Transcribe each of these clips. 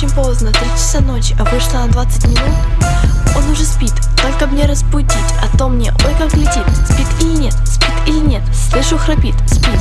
очень поздно, 3 часа ночи, а вышла на 20 минут. Он уже спит, только мне разбудить, а то мне, ой как летит. Спит или нет, спит или нет, слышу храпит, спит.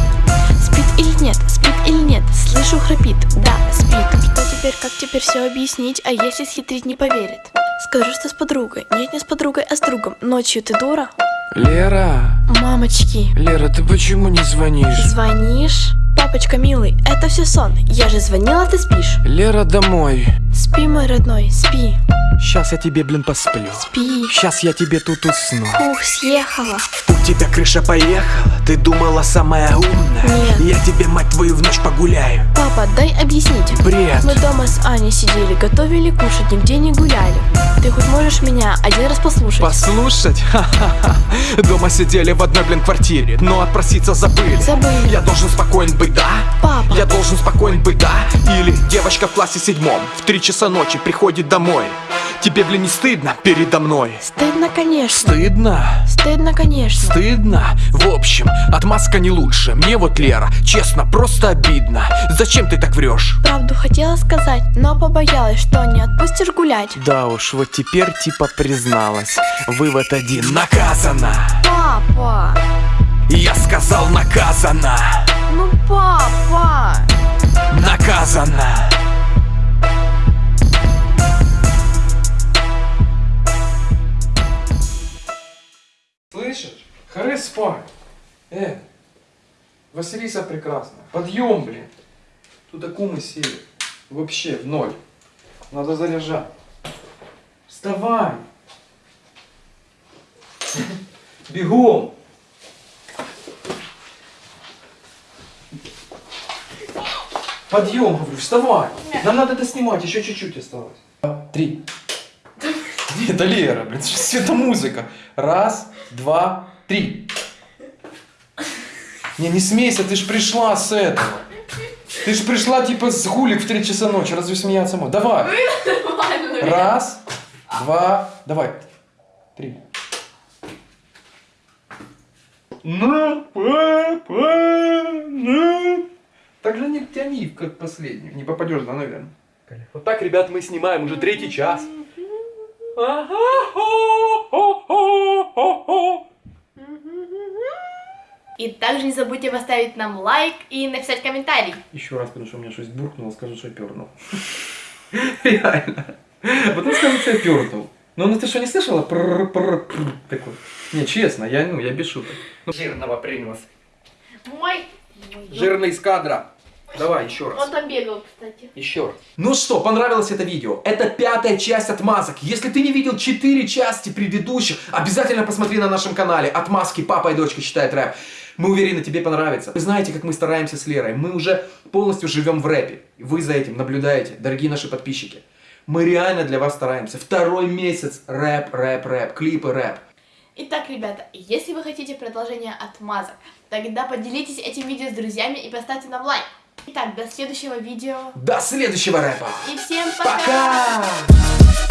Спит или нет, спит или нет, слышу храпит, да, спит. Что теперь, как теперь все объяснить, а если схитрить не поверит? Скажу, что с подругой, нет, не с подругой, а с другом. Ночью ты дура? Лера, Мамочки, Лера, ты почему не звонишь? звонишь? Папочка милый, это все сон. Я же звонила, ты спишь. Лера, домой. Спи, мой родной, спи, Сейчас я тебе, блин, посплю. спи. Сейчас я тебе тут усну. Ух, съехала. Тебя крыша поехала, ты думала самая умная. Нет. Я тебе, мать твою, в ночь погуляю. Папа, дай объяснить. Бред. Мы дома с Аней сидели, готовили кушать, нигде не гуляли. Ты хоть можешь меня один раз послушать? Послушать? Ха-ха-ха. Дома сидели в одной, блин, квартире, но отпроситься забыли. Забыли. Я должен спокоен быть, да? Папа. Я должен спокоен быть, да? Или девочка в классе седьмом в три часа ночи приходит домой. Тебе, блин, не стыдно передо мной? Стыдно, конечно. Стыдно? Стыдно, конечно. Стыдно? В общем, отмазка не лучше. Мне вот, Лера, честно, просто обидно. Зачем ты так врешь? Правду хотела сказать, но побоялась, что не отпустишь гулять. Да уж, вот теперь типа призналась. Вывод один. Наказана! Папа, Я сказал наказана! ну папа. Наказана! Спать. Э, Василиса прекрасная. Подъем, блин. Тут акумы сели. Вообще в ноль. Надо заряжать. Вставай. Бегом. Подъем, говорю, вставай. Нам надо это снимать, еще чуть-чуть осталось. Три. Это Лера, блин, это музыка. Раз, два, три. Не, не смейся, ты ж пришла с этого. Ты ж пришла типа с гулик в 3 часа ночи, разве смеяться можно? Давай. Раз, два, давай. Три. Ну, папа, ну. Так же не тяни, как последний. Не попадешь, да, наверное. Вот так, ребят, мы снимаем уже третий час. И также не забудьте поставить нам лайк и написать комментарий. Еще раз, потому что у меня что-то буркнуло, скажу, что пернул. Реально. Потом скажу, что я пернул. Ну, ну ты что, не слышала? Такой. Не, честно, я, ну, я без шуток. Ну, жирного принес. Мой. Жирный из кадра. Давай, еще раз. Он там бегал, кстати. Еще раз. Ну что, понравилось это видео? Это пятая часть отмазок. Если ты не видел четыре части предыдущих, обязательно посмотри на нашем канале. Отмазки папа и дочка читают рэп. Мы уверены, тебе понравится. Вы знаете, как мы стараемся с Лерой. Мы уже полностью живем в рэпе. Вы за этим наблюдаете, дорогие наши подписчики. Мы реально для вас стараемся. Второй месяц рэп, рэп, рэп, клипы, рэп. Итак, ребята, если вы хотите продолжение отмазок, тогда поделитесь этим видео с друзьями и поставьте нам лайк. Итак, до следующего видео. До следующего рэпа. И всем пока! Пока!